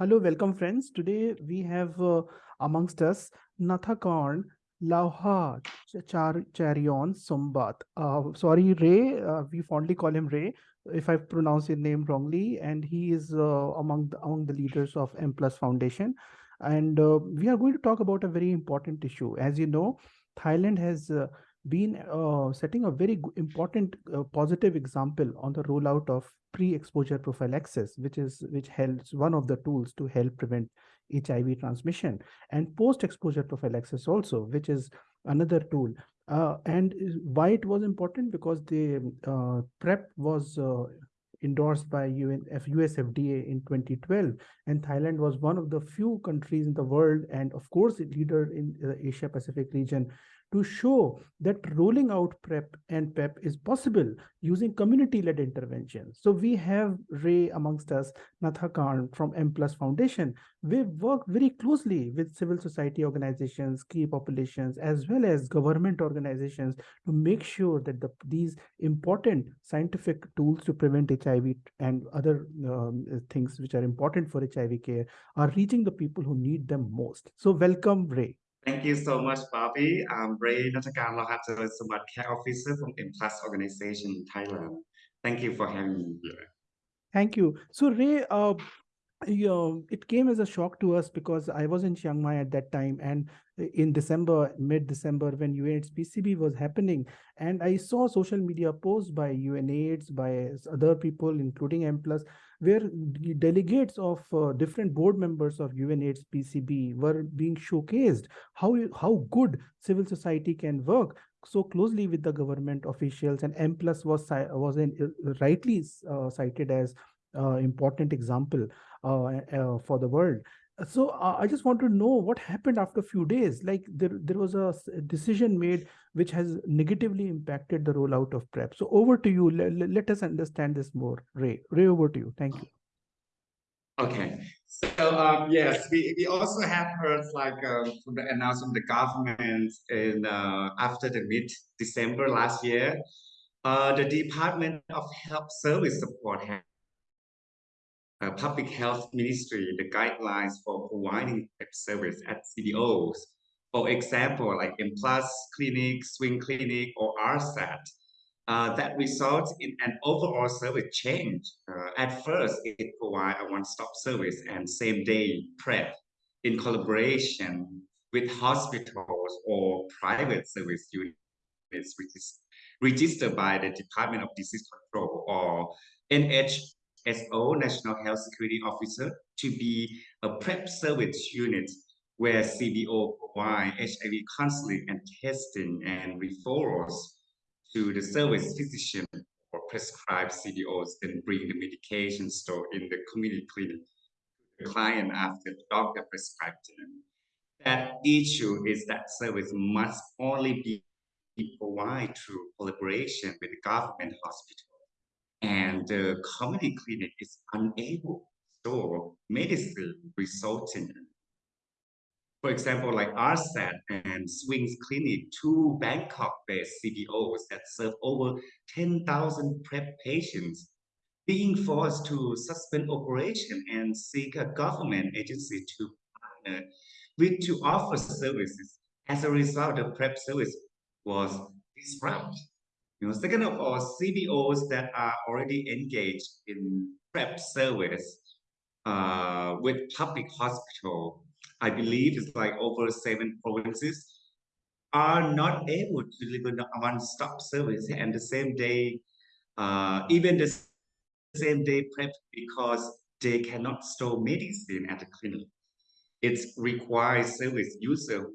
Hello, welcome friends. Today we have uh, amongst us Nathakarn Lauha Char Charion Sombat. Uh, sorry, Ray. Uh, we fondly call him Ray if I pronounce his name wrongly. And he is uh, among the, among the leaders of M Plus Foundation. And uh, we are going to talk about a very important issue. As you know, Thailand has uh, been uh, setting a very important uh, positive example on the rollout of pre-exposure prophylaxis, which is which helps one of the tools to help prevent HIV transmission, and post-exposure prophylaxis also, which is another tool. Uh, and why it was important because the uh, PrEP was uh, endorsed by UN, US FDA in 2012, and Thailand was one of the few countries in the world, and of course, a leader in the Asia Pacific region to show that rolling out PrEP and PEP is possible using community-led interventions. So we have Ray amongst us, Natha Khan from M Plus Foundation. We work very closely with civil society organizations, key populations, as well as government organizations to make sure that the, these important scientific tools to prevent HIV and other um, things which are important for HIV care are reaching the people who need them most. So welcome, Ray. Thank you so much, Bobby. I'm Ray Natakan Lohatar Samat Care Officer from M Organization in Thailand. Thank you for having me here. Thank you. So Ray, uh, yeah, it came as a shock to us because I was in Chiang Mai at that time and in December, mid-December when UNAIDS PCB was happening and I saw social media posts by UNAIDS, by other people, including M+, where delegates of uh, different board members of UNAIDS PCB were being showcased how, how good civil society can work so closely with the government officials and M plus was was in, uh, rightly uh, cited as uh, important example. uh, uh, for the world. So uh, I just want to know what happened after a few days. Like there, there was a decision made which has negatively impacted the rollout of PrEP. So over to you. Let, let us understand this more. Ray, Ray, over to you. Thank you. Okay. So um, yes, we, we also have heard like um, from the announcement of the government in uh, after the mid December last year, uh, the Department of Health Service Support uh, Public Health Ministry the guidelines for providing service at CBOs. For example, like M Plus Clinic, Swing Clinic, or RSAT, uh, that results in an overall service change. Uh, at first, it provides a one-stop service and same-day PrEP in collaboration with hospitals or private service units, which is registered by the Department of Disease Control or NH SO, National Health Security Officer, to be a PrEP service unit where CBO provide HIV counseling and testing and referrals to the service physician or prescribe CBOs and bring the medication store in the community clinic to the client after the doctor prescribed them. That issue is that service must only be provided through collaboration with the government hospital and the community clinic is unable to store medicine resulting for example, like RSAT and Swings Clinic, two Bangkok-based CBOs that serve over 10,000 PrEP patients, being forced to suspend operation and seek a government agency to partner with to offer services. As a result, the PrEP service was disrupted. You know, second of all, CBOs that are already engaged in PrEP service uh, with public hospital, I believe it's like over seven provinces, are not able to deliver one-stop service and the same day, uh, even the same day PrEP because they cannot store medicine at the clinic. It requires service user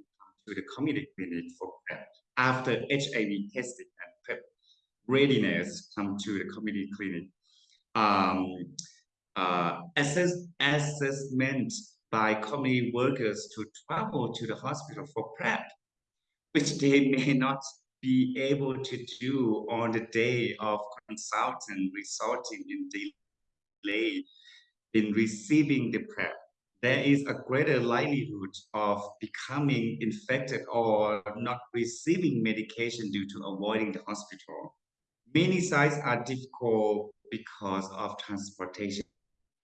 to the community clinic for PrEP after HIV testing readiness come to the community clinic. Um, uh, assess, assessment by community workers to travel to the hospital for PrEP, which they may not be able to do on the day of consultant, resulting in delay in receiving the PrEP. There is a greater likelihood of becoming infected or not receiving medication due to avoiding the hospital. Many sites are difficult because of transportation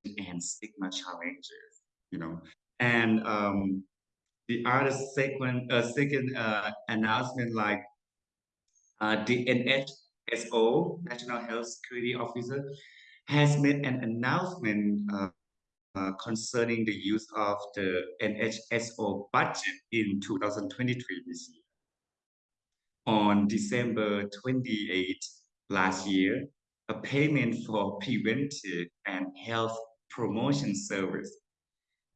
and stigma challenges. you know. And um, the other second, uh, second uh, announcement, like uh, the NHSO, National Health Security Officer, has made an announcement uh, uh, concerning the use of the NHSO budget in 2023 this year. On December 28 last year, a payment for preventive and health promotion service,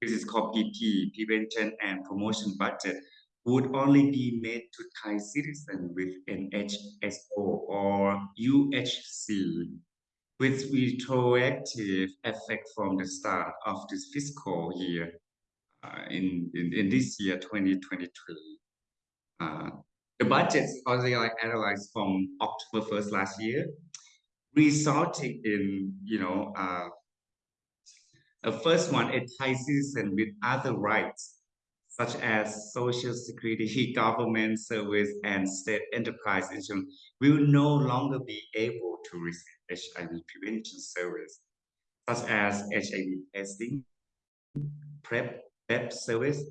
this is called PP, Prevention and Promotion Budget, would only be made to Thai citizens with NHSO or UHC with retroactive effect from the start of this fiscal year uh, in, in, in this year 2023. Uh, the budget also like analyzed from October 1st last year, resulting in, you know, uh, the first one, a Thai citizen with other rights, such as social security, government service, and state enterprise insurance, will no longer be able to receive HIV prevention service, such as HIV testing, PrEP, PrEP service,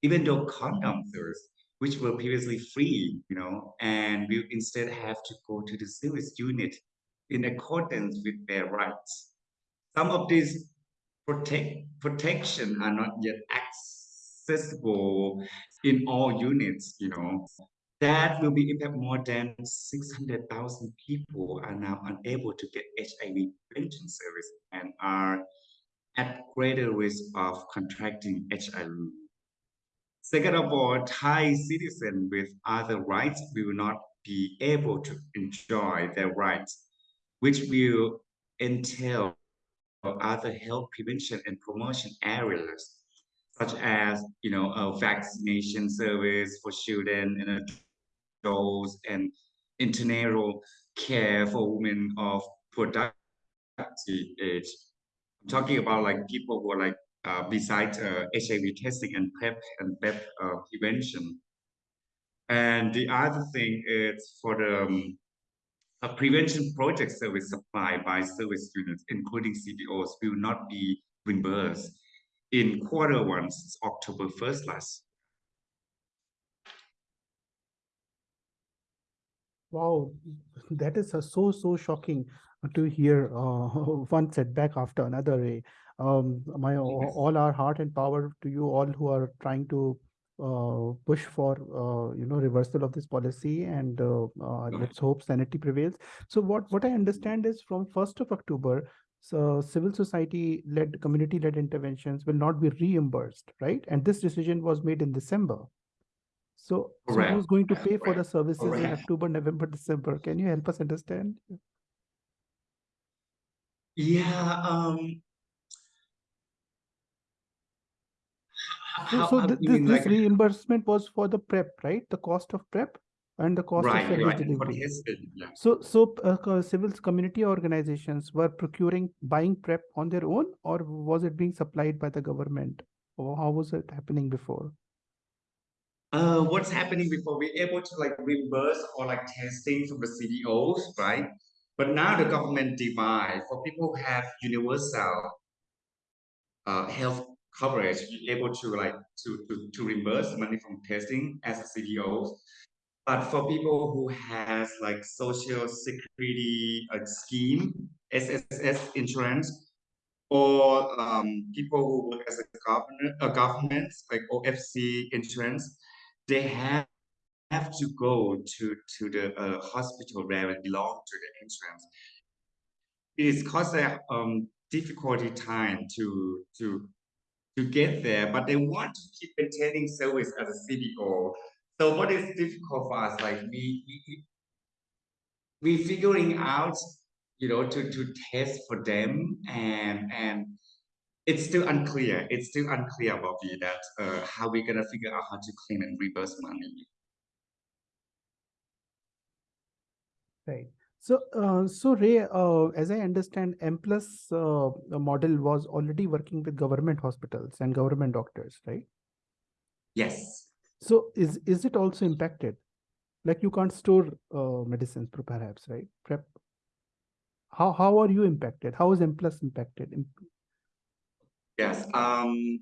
even though condom service, which were previously free, you know, and will instead have to go to the service unit in accordance with their rights. Some of these protect protection are not yet accessible in all units, you know, that will be impact more than 600,000 people are now unable to get HIV prevention service and are at greater risk of contracting HIV. Second of all, Thai citizens with other rights will not be able to enjoy their rights, which will entail other health prevention and promotion areas, such as you know a vaccination service for children and adults and internal care for women of productive age. I'm talking about like people who are like uh, besides uh, HIV testing and PrEP and PrEP uh, prevention. And the other thing is for the um, prevention project service supplied by service units, including CBOs, will not be reimbursed in quarter one October 1st last Wow, that is uh, so, so shocking to hear uh, one setback after another. Um, my all our heart and power to you all who are trying to uh, push for uh, you know reversal of this policy and uh, uh, let's hope sanity prevails. So what what I understand is from 1st of October, so civil society led community led interventions will not be reimbursed, right? And this decision was made in December. So, so who's going to pay for the Correct. services in October, November, December? Can you help us understand? Yeah, um, h- So, how, so how th- this this like reimbursement was for the prep, right? The cost of prep and the cost of right, service right, delivery. yeah. So, so uh, civil community organizations were procuring, buying prep on their own, or was it being supplied by the government? Or how was it happening before? Uh, what's happening before we're able to like reimburse or like testing from the CBOs, right? But now the government divide for people who have universal uh, health coverage, able to like to, to, to reimburse money from testing as a CBOs. But for people who has like social security uh, scheme, SSS insurance, or um, people who work as a government, uh, government like OFC insurance, they have have to go to to the uh, hospital where it belong to the insurance. It is cause a um, difficulty time to to to get there, but they want to keep maintaining service as a CBO. So what is difficult for us, like we we we figuring out, you know, to to test for them and and it's still unclear. It's still unclear about me that uh, how we're gonna figure out how to claim and reverse money. Right. So, uh, so Ray, uh, as I understand, M plus uh, model was already working with government hospitals and government doctors, right? Yes. So, is is it also impacted? Like you can't store uh, medicines, perhaps, right? Prep. How how are you impacted? How is M plus impacted? Yes. Um,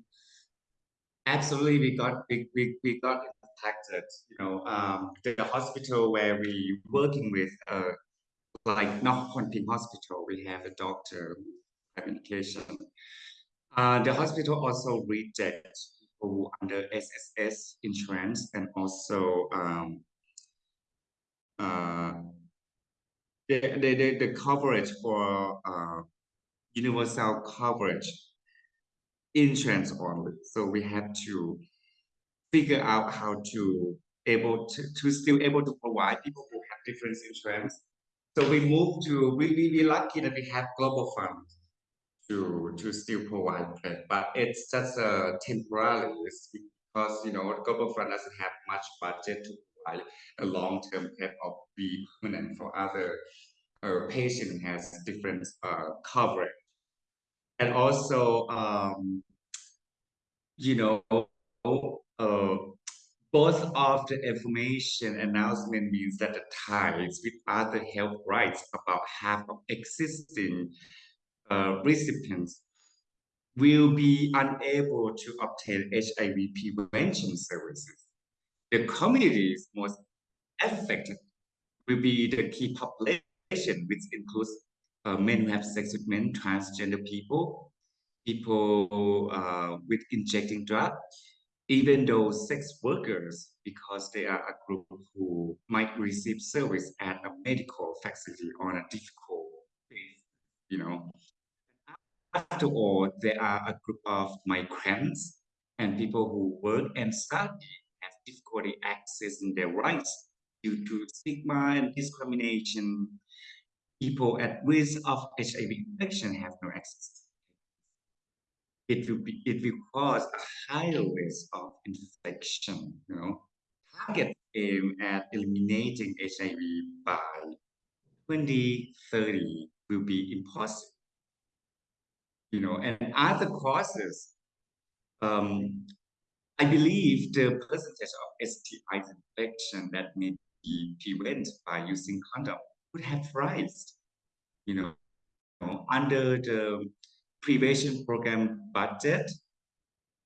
Absolutely, we got we, we, we got impacted. You know, um, the hospital where we working with, uh, like Ping Hospital, we have a doctor medication. Uh, the hospital also reject people under SSS insurance and also um, uh, the, the, the, the coverage for uh, universal coverage insurance only. So we have to figure out how to able to, to still able to provide people who have different insurance. So we move to we we we lucky that we have global fund to to still provide that, but it's just a temporary because you know global fund doesn't have much budget to provide a long term care of be permanent for other uh, patient has different uh, coverage. And also um, you know uh, both of the information announcement means that the ties with other health rights about half of existing uh, recipients will be unable to obtain HIV prevention services. The communities most affected will be the key population, which includes uh, men who have sex with men, transgender people, people uh, with injecting drugs, even though sex workers, because they are a group who might receive service at a medical facility on a difficult basis, you know. After all, there are a group of migrants and people who work and study have difficulty accessing their rights due to stigma and discrimination people at risk of HIV infection have no access. It will be it will cause a higher risk of infection. You know, target aim at eliminating HIV by 2030 will be impossible. You know, and other causes. Um, I believe the percentage of STI infection that may be prevented by using condom would have risen, you know, under the prevention program budget.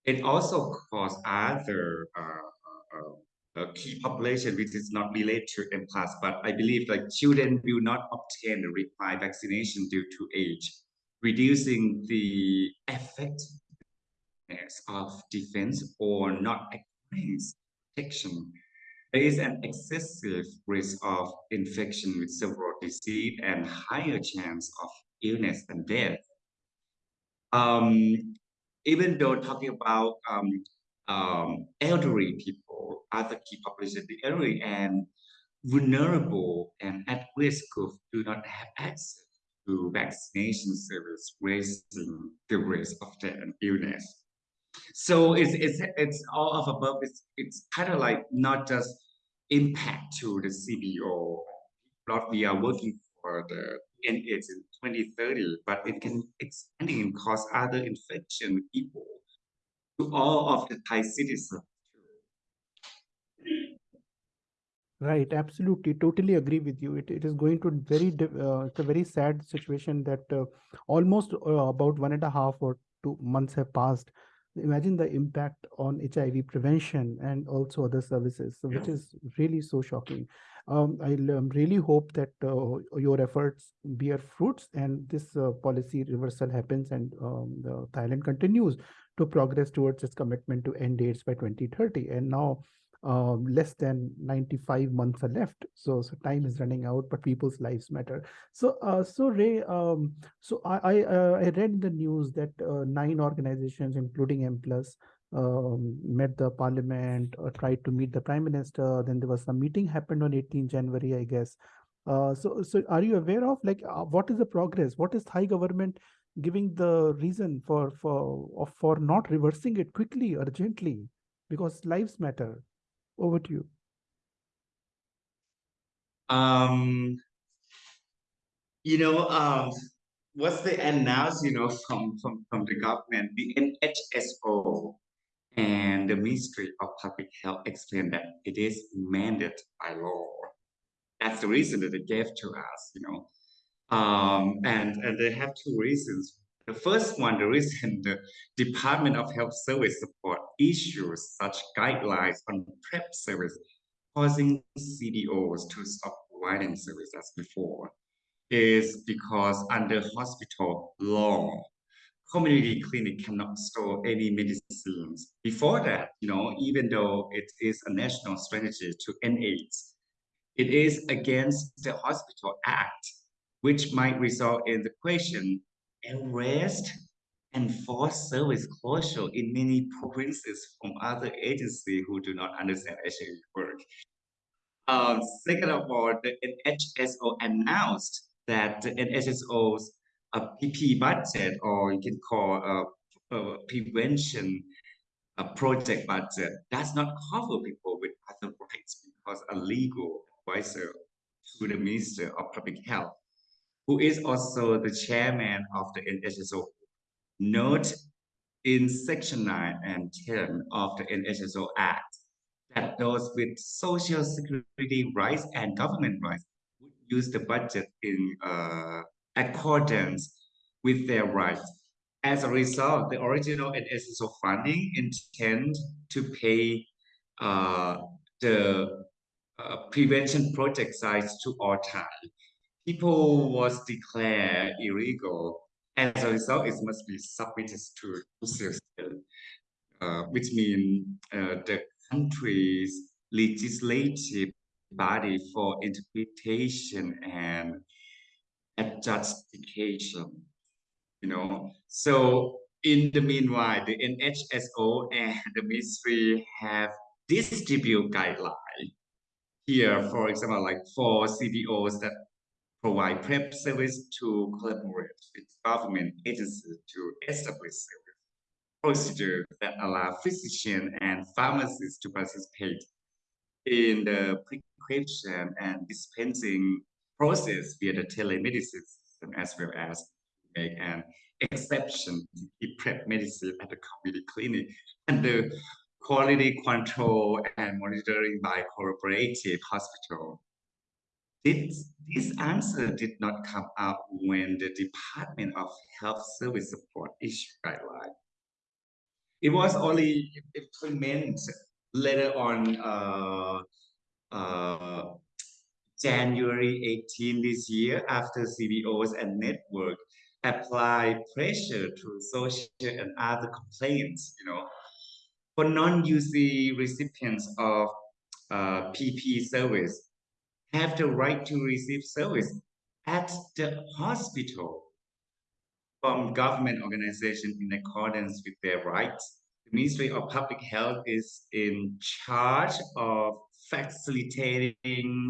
It also caused other uh, uh, uh, key population which is not related to MPLUS, but I believe like children will not obtain the required vaccination due to age, reducing the effectiveness of defense or not acquiring protection there is an excessive risk of infection with several disease and higher chance of illness and death. Um, even though talking about um, um, elderly people, other key population, the elderly and vulnerable and at risk group do not have access to vaccination service, raising the risk of death and illness. So it's it's it's all of above. It's it's kind of like not just impact to the CBO. Not we are working for the NH in 2030, but it can expanding and cause other infection people to all of the Thai citizens. Right, absolutely, totally agree with you. It, it is going to very, uh, it's a very sad situation that uh, almost uh, about one and a half or two months have passed imagine the impact on HIV prevention and also other services, yeah. which is really so shocking. Um, I um, really hope that uh, your efforts bear fruits and this uh, policy reversal happens and um, Thailand continues to progress towards its commitment to end AIDS by 2030. And now um, less than 95 months are left. So, so time is running out, but people's lives matter. So, uh, so Ray, um, so I I, uh, I read the news that uh, nine organizations, including MPLUS, um, met the parliament or tried to meet the prime minister. Then there was some meeting happened on 18 January, I guess. Uh, so, so are you aware of like uh, what is the progress? What is Thai government giving the reason for for for not reversing it quickly, urgently? Because lives matter. Over to you. Um, you know, um, what's the announce, you know, from, from, from the government, the NHSO and the Ministry of Public Health explained that it is mandated by law. That's the reason that they gave to us, you know. Um, and, and they have two reasons. The first one, the reason the Department of Health Service support issues such guidelines on PrEP service, causing CBOs to stop providing service as before, is because under hospital law, community clinic cannot store any medicines. Before that, you know, even though it is a national strategy to end AIDS, it is against the Hospital Act, which might result in the question, arrest and forced service closure in many provinces from other agencies who do not understand HIV work. Um, second of all, the NHSO announced that the NHSO's a uh, PP budget, or you can call a, a prevention a project budget, does not cover people with other rights because a legal advisor to the Minister of Public Health, who is also the chairman of the NHSO, note in Section 9 and 10 of the NHSO Act that those with social security rights and government rights would use the budget in uh, accordance with their rights. As a result, the original NHSO funding intend to pay uh, the uh, prevention project sites to all time. People was declared illegal. As a result, it must be submitted to uh, which means uh, the country's legislative body for interpretation and adjudication. You know, so in the meanwhile, the NHSO and the ministry have distribute guidelines. Here, for example, like for CBOs that provide PrEP service to collaborate with government agencies to establish service procedures that allow physicians and pharmacists to participate in the prescription and dispensing process via the telemedicine system as well as make an exception to keep PrEP medicine at the community clinic and the quality control and monitoring by cooperative hospital. This, this answer did not come out when the Department of Health Service Support issued guidelines. It was only implemented later on uh, uh, January 18 this year after CBOs and network apply pressure to social and other complaints, you know, for non-UC recipients of uh, PP service have the right to receive service at the hospital from government organization in accordance with their rights. The Ministry of Public Health is in charge of facilitating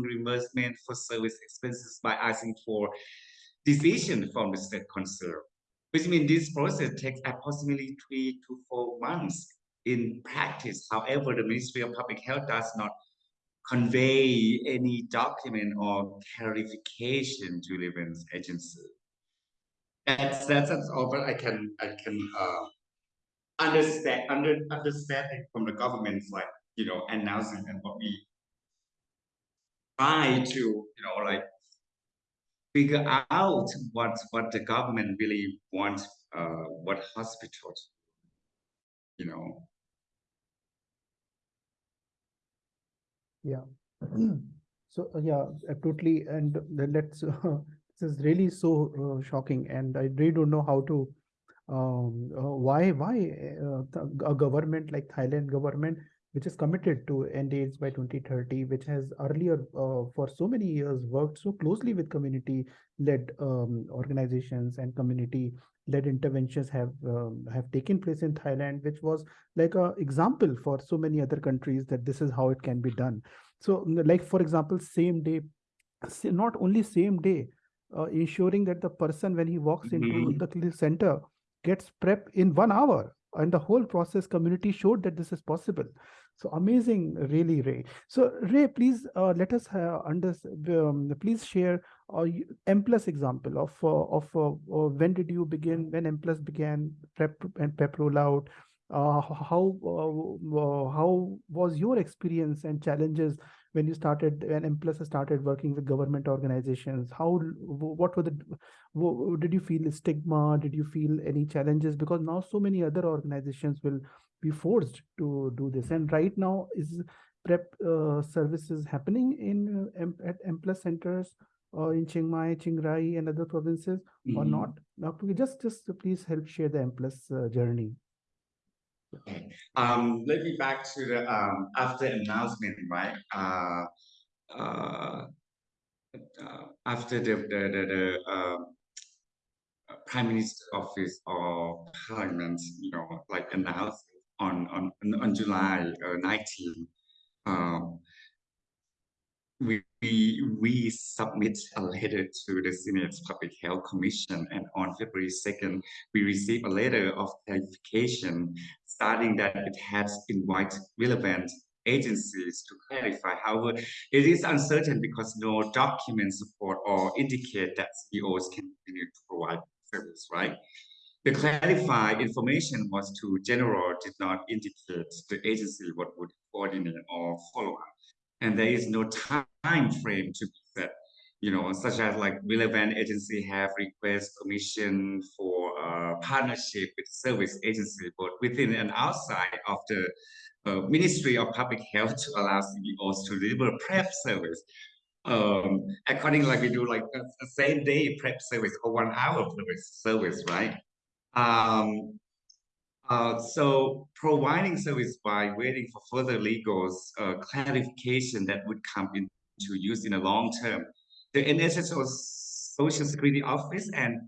reimbursement for service expenses by asking for decision from the state concerned, which means this process takes approximately three to four months in practice. However, the Ministry of Public Health does not convey any document or clarification to the events agency. That's that's all but I can I can uh, understand under understanding from the government like you know announcing and what we try to you know like figure out what what the government really wants uh, what hospitals you know yeah. So uh, yeah totally and let's this is really so uh, shocking. And i really don't know how to um, uh, why why uh, a government like thailand government which is committed to end AIDS by 2030, which has earlier uh, for so many years worked so closely with community-led um, organizations and community-led interventions have um, have taken place in Thailand, which was like a example for so many other countries that this is how it can be done. So, like for example, same day, not only same day, uh, ensuring that the person when he walks mm -hmm. into the center gets PrEP in one hour and the whole process community showed that this is possible so amazing, really, Ray. So Ray, please uh, let us uh, understand. Um, please share uh, M plus example of uh, of uh, uh, when did you begin? When M plus began prep and PEP rollout? how how was your experience and challenges when you started when M plus started working with government organizations? How what were the did you feel stigma? Did you feel any challenges? Because now so many other organizations will be forced to do this. And right now, is prep uh, services happening in uh, M- at M plus centers or in Chiang Mai, Chiang Rai, and other provinces or Mhm. not? Now, just just please help share the M plus uh, journey. Okay. Um, let me back to the um after announcement, right? Uh, uh, uh after the the the, the um, uh, Prime Minister office or Parliament, you know, like announced on on on July uh, 19. Um, we, we we submit a letter to the Senate Public Health Commission, and on February 2nd, we received a letter of clarification stating that it has invited relevant agencies to clarify. However, it is uncertain because no documents support or indicate that CBOs can continue to provide service, right? The clarified information was too general, did not indicate the agency what would coordinate or follow up. And there is no time frame to be set. You know such as like relevant agency have request permission for uh, partnership with service agency but within and outside of the uh, ministry of public health to allow CBOs to deliver prep service. Um according like we do like a, a same day prep service or one hour service service right um uh, so providing service by waiting for further legal uh, clarification that would come into use in the long term. The NHS Social Security Office and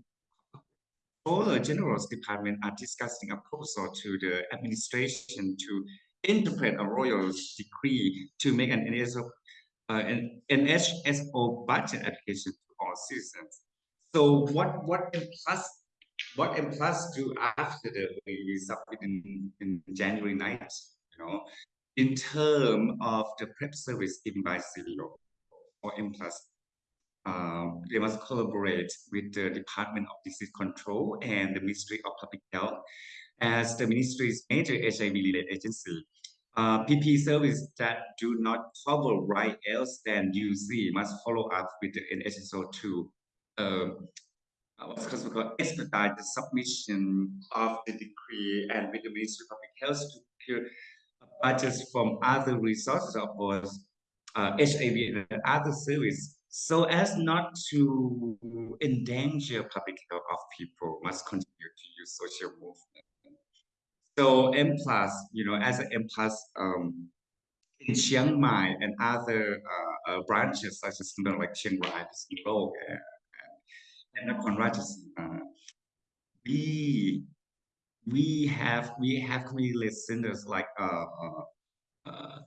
all the General's Department are discussing a proposal to the administration to interpret a royal decree to make an NHSO, uh, an budget application to all citizens. So what what plus what M Plus do after the we submit in, in January 9th, you know, in terms of the prep service given by CBO or M Plus, um, they must collaborate with the Department of Disease Control and the Ministry of Public Health as the ministry's major HIV-related agency. Uh, PP service that do not cover right else than UC must follow up with the NHSO to um, what's called expedite the submission of the decree and with the Ministry of Public Health to procure budgets from other resources, of course, uh, HIV and other services, so as not to endanger public health of people must continue to use social movement. So M plus, you know, as an M plus um, in Chiang Mai and other uh, uh, branches such as you know, like Chiang Rai, Singapore, and Nakhon Ratchasima, we we have we have community listeners like uh, uh, uh,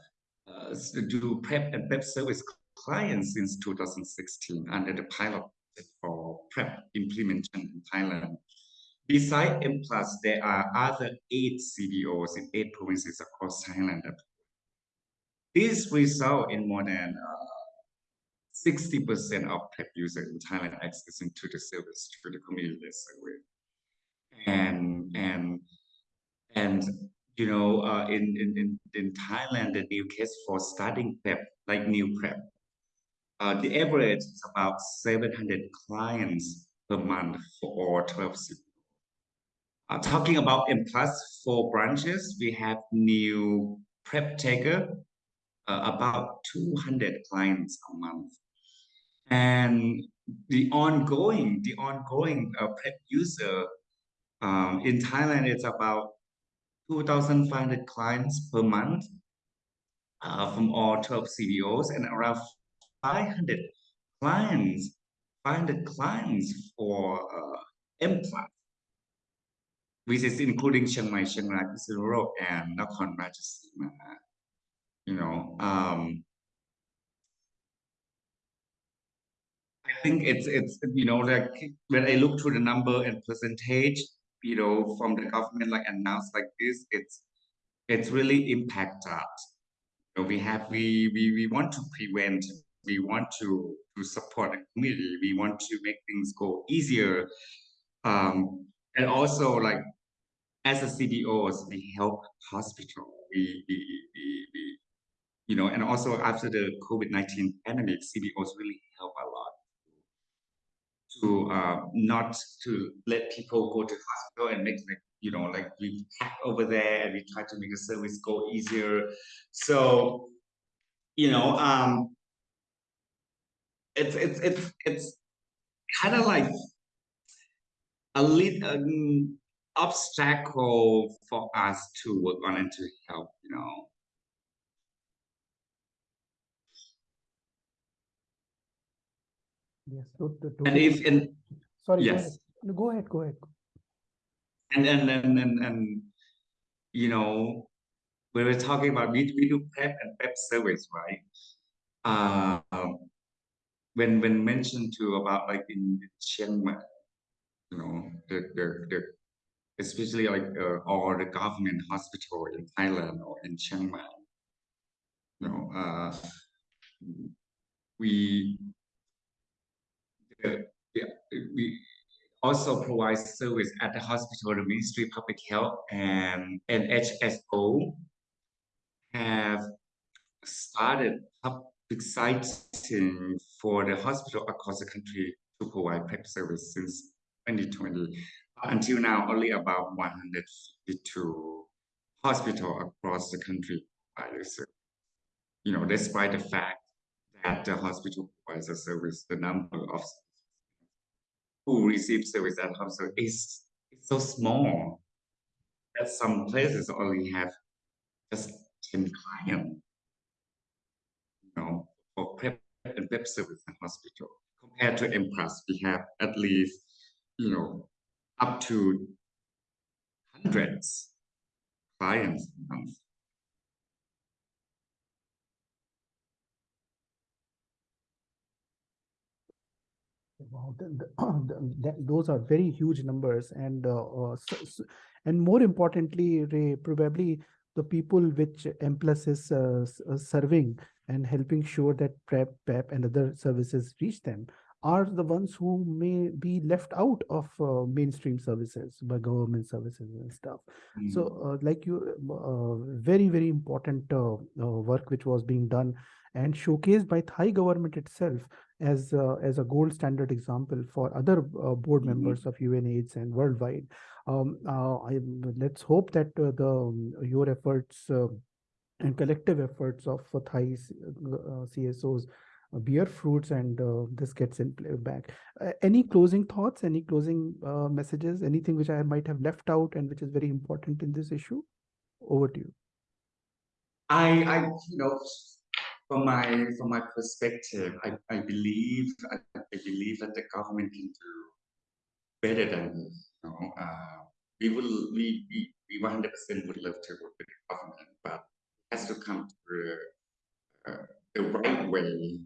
uh, do prep and prep service clients since 2016 under the pilot for prep implementation in Thailand. Besides M Plus, there are other eight CBOs in eight provinces across Thailand. This result in more than uh, 60% of PrEP users in Thailand accessing to the service through the community survey. And and and you know, uh, in, in in in Thailand, the new case for starting PrEP, like new PrEP, uh, the average is about 700 clients per month for all 12 cities. Uh, talking about M plus four branches, we have new PrEP taker, uh, about 200 clients a month and the ongoing the ongoing uh, PrEP user um, in Thailand it's about 2,500 clients per month uh, from all 12 CBOs and around 500 clients 500 clients for uh, M plus which is including Chiang Mai, Chiang Rai, and Nakhon Ratchasima. You know, um, I think it's it's you know like when I look to the number and percentage, you know, from the government like announced like this, it's it's really impact. You know, we have we we we want to prevent, we want to to support the community, we want to make things go easier, um, and also like as a CBOs, we help hospital, we, we, we you know, and also after the COVID-19 pandemic, CBOs really help a lot to uh, not to let people go to hospital and make like you know, like we hack over there and we try to make the service go easier. So, you know, um, it's it's it's it's kind of like a little um, obstacle for us to work on and to help, you know. Yes. To, to, to And if and sorry. yes. Go ahead. Go ahead. And and and and, and you know when we're talking about we, we do PEP and PEP service, right? Um, when when mentioned to about like in Chiang Mai, you know, the the, the especially like uh, all the government hospital in Thailand or in Chiang Mai, you know, uh, we uh, yeah, we also provide service at the hospital, the Ministry of Public Health and NHSO have started public siting for the hospital across the country to provide PrEP service since 2020. Until now, only about 152 hospitals across the country provide service. You know, despite the fact that the hospital provides a service, the number of who receive service at hospital is, is so small that some places only have just 10 clients, you know, for PrEP and PrEP service in hospital. Compared to MPLUS, we have at least, you know, up to hundreds clients a month. Wow, th- th- th- that- those are very huge numbers, and uh, uh, and more importantly, Ray, probably the people which M Plus is uh, uh, serving and helping sure that PrEP, PEP, and other services reach them are the ones who may be left out of uh, mainstream services by government services and stuff. So, uh, like you, uh, very very important uh, uh, work which was being done and showcased by Thai government itself as uh, as a gold standard example for other uh, board Mhm. members of UNAIDS and worldwide. Um, uh, I, let's hope that uh, the um, your efforts uh, and collective efforts of uh, Thai uh, CSOs uh, bear fruits and uh, this gets in play back. Uh, any closing thoughts? Any closing uh, messages? Anything which I might have left out and which is very important in this issue? Over to you. I, I, you know, from my from my perspective, I, I believe I, I believe that the government can do better than. You know, uh, we will we we we one hundred percent would love to work with the government, but it has to come the, uh, the right way.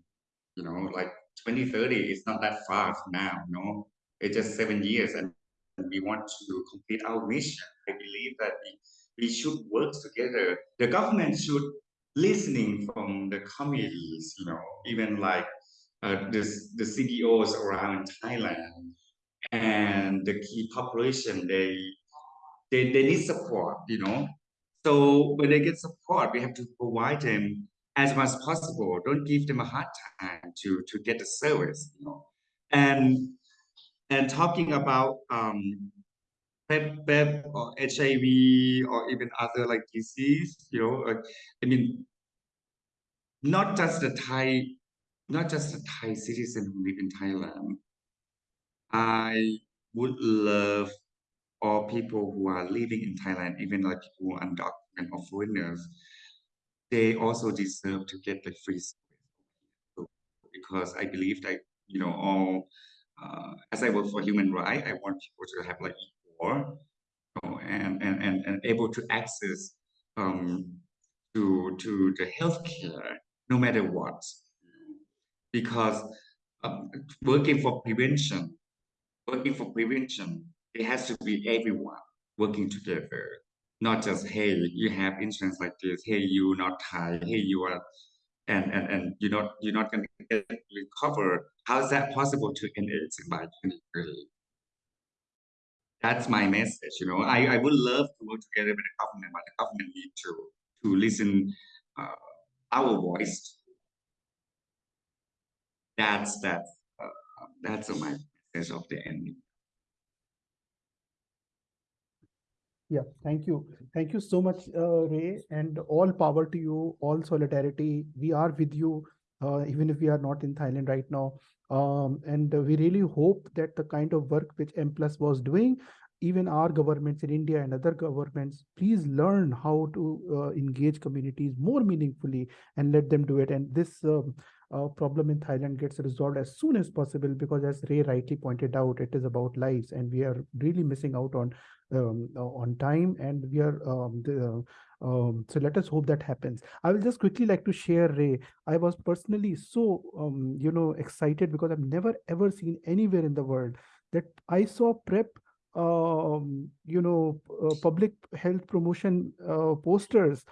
You know, like 2030 is not that far now. You know, it's just seven years, and we want to complete our mission. I believe that we, we should work together. The government should listening from the communities, you know, even like uh, this, the CBOs around Thailand and the key population, they, they, they need support, you know. So when they get support, we have to provide them as much as possible. Don't give them a hard time to, to get the service, you know. And and talking about um, PrEP, PrEP or HIV or even other like disease, you know, uh, I mean, not just the Thai, not just the Thai citizen who live in Thailand. I would love all people who are living in Thailand, even like people undocumented or foreigners, they also deserve to get the free service. Because I believe that, you know, all, uh, as I work for human rights, I want people to have like know, and, and, and, and able to access um, to, to the healthcare no matter what. Because um, working for prevention, working for prevention, it has to be everyone working together, not just hey, you have insurance like this, hey, you not Thai, hey, you are, and and and you're not you're not going to get recovered. How is that possible to end AIDS by 2030? That's my message. You know, I, I would love to work together with the government, but the government need to to listen uh, our voice. That's that. Uh, that's my message of the ending. Yeah, thank you. Thank you so much, uh, Ray, and all power to you, all solidarity. We are with you, uh, even if we are not in Thailand right now. Um, and we really hope that the kind of work which M Plus was doing, even our governments in India and other governments, please learn how to uh, engage communities more meaningfully and let them do it. And this um, uh, problem in Thailand gets resolved as soon as possible because as Ray rightly pointed out, it is about lives and we are really missing out on um, on time and we are um, the, um, so let us hope that happens. I will just quickly like to share Ray. I was personally so um, you know excited because I've never ever seen anywhere in the world that I saw PrEP um, you know uh, public health promotion uh, posters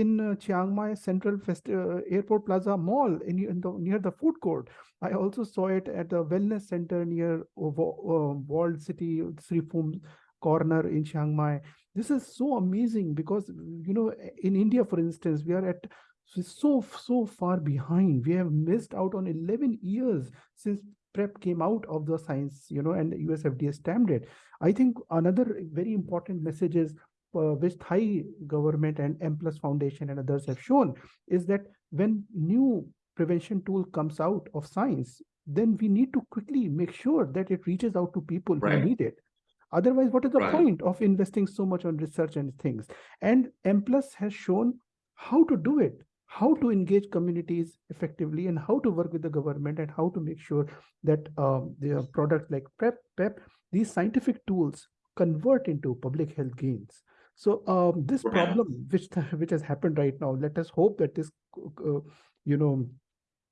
in uh, Chiang Mai Central Fest uh, Airport Plaza Mall in, in the, near the food court. I also saw it at the wellness center near uh, Walled City, Sri Phum corner in Chiang Mai. This is so amazing because, you know, in India, for instance, we are at so, so far behind. We have missed out on 11 years since PrEP came out of the science, you know, and the US FDA stamped it. I think another very important message is uh, which Thai government and M Plus Foundation and others have shown is that when new prevention tool comes out of science, then we need to quickly make sure that it reaches out to people Right. who need it. Otherwise, what is the Right. point of investing so much on research and things? And M Plus has shown how to do it, how to engage communities effectively, and how to work with the government, and how to make sure that um, the products like PrEP, PEP, these scientific tools convert into public health gains. So um, this problem, which which has happened right now, let us hope that this, uh, you know,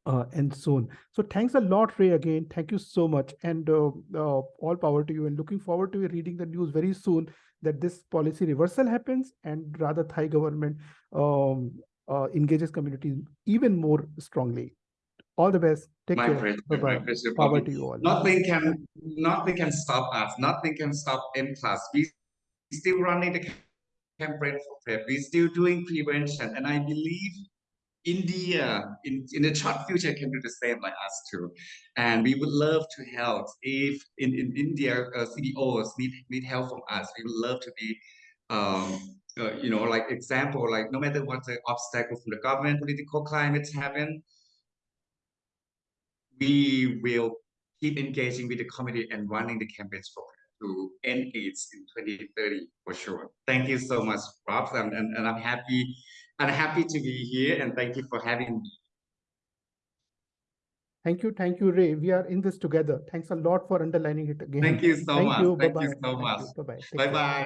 uh, and soon. So thanks a lot, Ray, again. Thank you so much. And uh, uh, all power to you. And looking forward to you reading the news very soon that this policy reversal happens and rather Thai government um, uh, engages communities even more strongly. All the best. Take My care. pleasure, Bye-bye. pleasure, Power to you all. Nothing can, nothing can stop us. Nothing can stop M Plus. We still running the campaign for PrEP. We're still doing prevention, and I believe India in in the short future can do the same like us too. And we would love to help if in in India uh, CBOs need need help from us. We would love to be. Um, uh, you know, like example, like no matter what the obstacle from the government, political climate happen, we will keep engaging with the community and running the campaigns for to end AIDS in 2030 for sure. Thank you so much, Rob, and, and, and I'm happy I'm happy to be here and thank you for having me. Thank you. Thank you, Ray. We are in this together. Thanks a lot for underlining it again. Thank you so Thank much. you. Thank Bye-bye. you so much. Bye-bye.